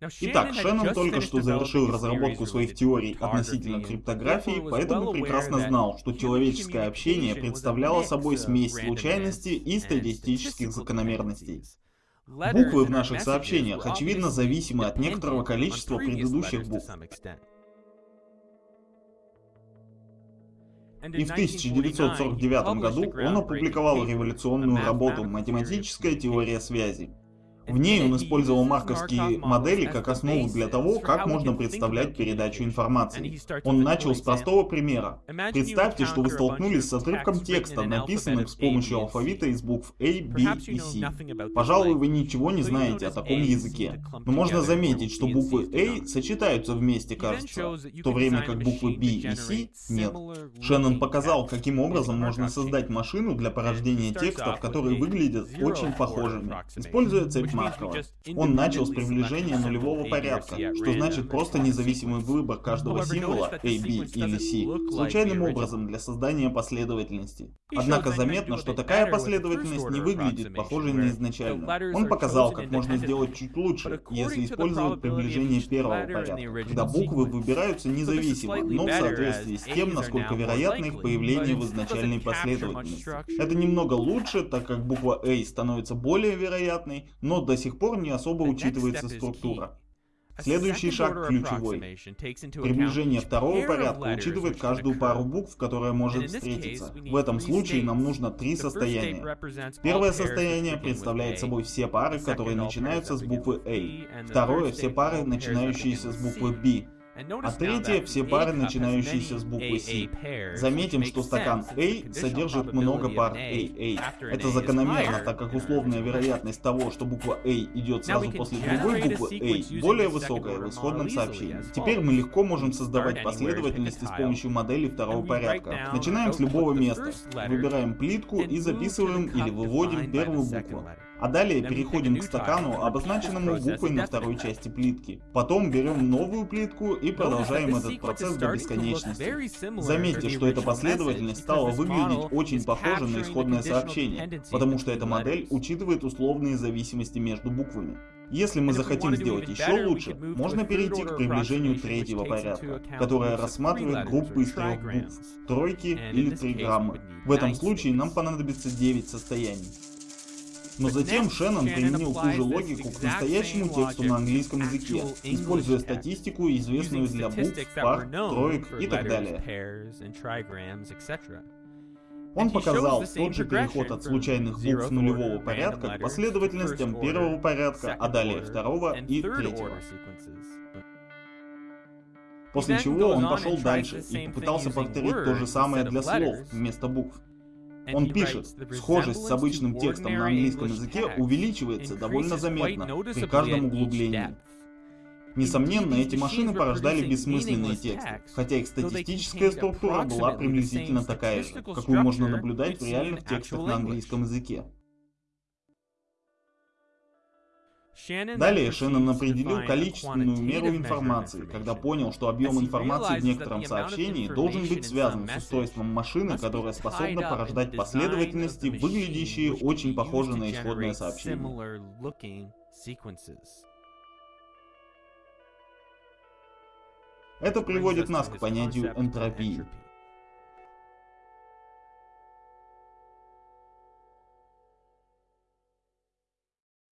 Итак, Шеннон только что завершил разработку своих теорий относительно криптографии, поэтому прекрасно знал, что человеческое общение представляло собой смесь случайности и статистических закономерностей. Буквы в наших сообщениях, очевидно, зависимы от некоторого количества предыдущих букв. И в 1949 году он опубликовал революционную работу «Математическая теория связи», в ней он использовал марковские модели как основу для того, как можно представлять передачу информации. Он начал с простого примера. Представьте, что вы столкнулись с отрывком текста, написанным с помощью алфавита из букв A, B и C. Пожалуй, вы ничего не знаете о таком языке. Но можно заметить, что буквы A сочетаются вместе, кажется, в то время как буквы B и C нет. Шеннон показал, каким образом можно создать машину для порождения текстов, которые выглядят очень похожими, используя цепь Маркова. Он начал с приближения нулевого порядка, что значит просто независимый выбор каждого символа A, B или C случайным образом для создания последовательности. Однако заметно, что такая последовательность не выглядит похожей на изначальную. Он показал, как можно сделать чуть лучше, если использовать приближение первого порядка, когда буквы выбираются независимо, но в соответствии с тем, насколько вероятно их появление в изначальной последовательности. Это немного лучше, так как буква A становится более вероятной, но до сих пор не особо учитывается структура. Следующий шаг ключевой. Приближение второго порядка учитывает каждую пару букв, которая может встретиться. В этом случае нам нужно три состояния. Первое состояние представляет собой все пары, которые начинаются с буквы A. Второе — все пары, начинающиеся с буквы B а третье — все пары, начинающиеся с буквы C. Заметим, что стакан A содержит много пар AA. Это закономерно, так как условная вероятность того, что буква A идет сразу после другой буквы A, более высокая в исходном сообщении. Теперь мы легко можем создавать последовательности с помощью модели второго порядка. Начинаем с любого места. Выбираем плитку и записываем или выводим первую букву. А далее переходим к стакану, обозначенному буквой на второй части плитки. Потом берем новую плитку и продолжаем этот процесс до бесконечности. Заметьте, что эта последовательность стала выглядеть очень похоже на исходное сообщение, потому что эта модель учитывает условные зависимости между буквами. Если мы захотим сделать еще лучше, можно перейти к приближению третьего порядка, которое рассматривает группы из трех букв, тройки или триграммы. В этом случае нам понадобится 9 состояний. Но затем Шеннон применил ту же логику к настоящему тексту на английском языке, используя статистику, известную для букв, пар, троек и так далее. Он показал тот же переход от случайных букв нулевого порядка к последовательностям первого порядка, а далее второго и третьего. После чего он пошел дальше и попытался повторить то же самое для слов вместо букв. Он пишет, схожесть с обычным текстом на английском языке увеличивается довольно заметно при каждом углублении. Несомненно, эти машины порождали бессмысленные тексты, хотя их статистическая структура была приблизительно такая же, какую можно наблюдать в реальных текстах на английском языке. Далее Шеннон определил количественную меру информации, когда понял, что объем информации в некотором сообщении должен быть связан с устройством машины, которая способна порождать последовательности, выглядящие очень похоже на исходное сообщение. Это приводит нас к понятию энтропии.